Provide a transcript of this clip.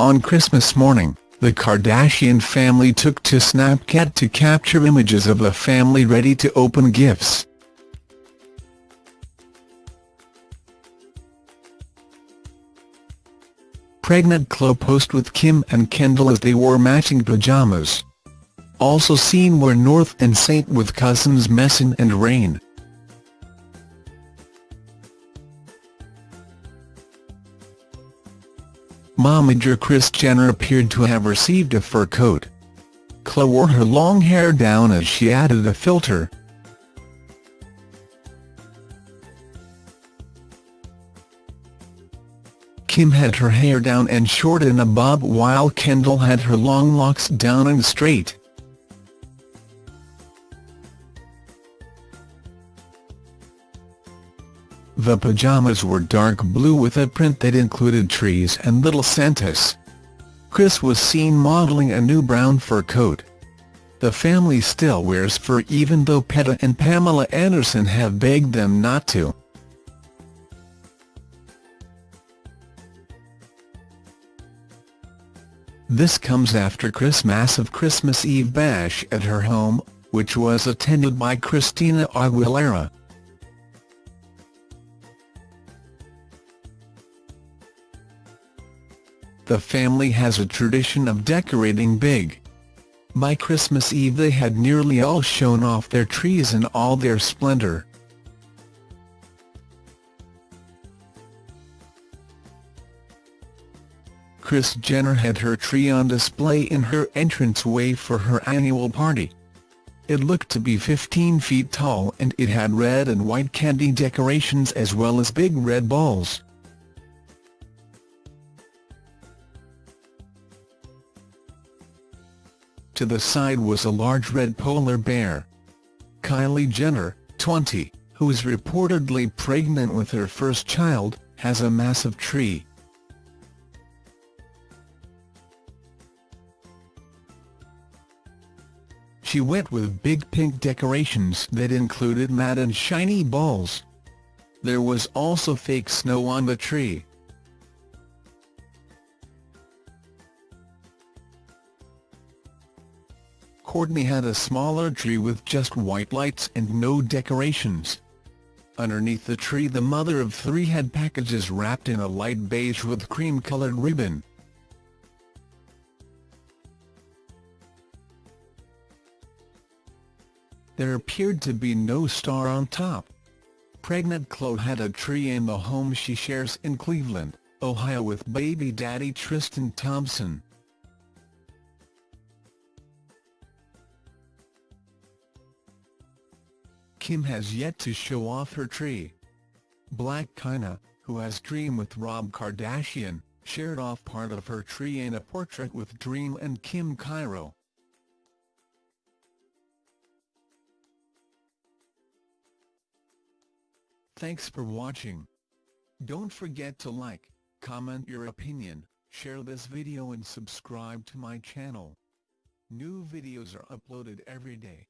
On Christmas morning, the Kardashian family took to Snapchat to capture images of the family ready to open gifts. Pregnant Khloe posed with Kim and Kendall as they wore matching pajamas. Also seen were North and Saint with cousins Messi and Reign. Momager Kris Jenner appeared to have received a fur coat. Khloe wore her long hair down as she added a filter. Kim had her hair down and short in a bob while Kendall had her long locks down and straight. The pajamas were dark blue with a print that included trees and little Santas. Kris was seen modeling a new brown fur coat. The family still wears fur even though PETA and Pamela Anderson have begged them not to. This comes after Kris' massive Christmas Eve bash at her home, which was attended by Christina Aguilera. The family has a tradition of decorating big. By Christmas Eve they had nearly all shown off their trees in all their splendor. Kris Jenner had her tree on display in her entranceway for her annual party. It looked to be 15 feet tall and it had red and white candy decorations as well as big red balls. To the side was a large red polar bear. Kylie Jenner, 20, who is reportedly pregnant with her first child, has a massive tree. She went with big pink decorations that included matte and shiny balls. There was also fake snow on the tree. Kourtney had a smaller tree with just white lights and no decorations. Underneath the tree the mother of three had packages wrapped in a light beige with cream-colored ribbon. There appeared to be no star on top. Pregnant Khloe had a tree in the home she shares in Cleveland, Ohio with baby daddy Tristan Thompson. Kim has yet to show off her tree. Blac Chyna, who has Dream with Rob Kardashian, shared off part of her tree in a portrait with Dream and King Cairo. Thanks for watching. Don't forget to like, comment your opinion, share this video and subscribe to my channel. New videos are uploaded every day.